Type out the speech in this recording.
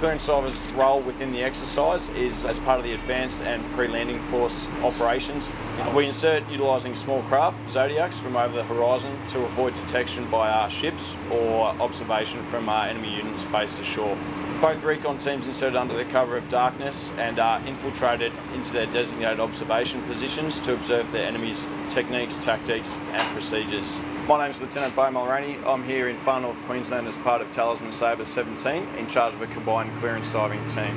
Clearance divers' role within the exercise is as part of the advanced and pre-landing force operations. We insert utilising small craft, Zodiacs, from over the horizon to avoid detection by our ships or observation from our enemy units based ashore. Both recon teams inserted under the cover of darkness and are infiltrated into their designated observation positions to observe the enemy's techniques, tactics and procedures. My name is Lieutenant Beau Mulroney. I'm here in far north Queensland as part of Talisman Sabre 17 in charge of a combined clearance diving team.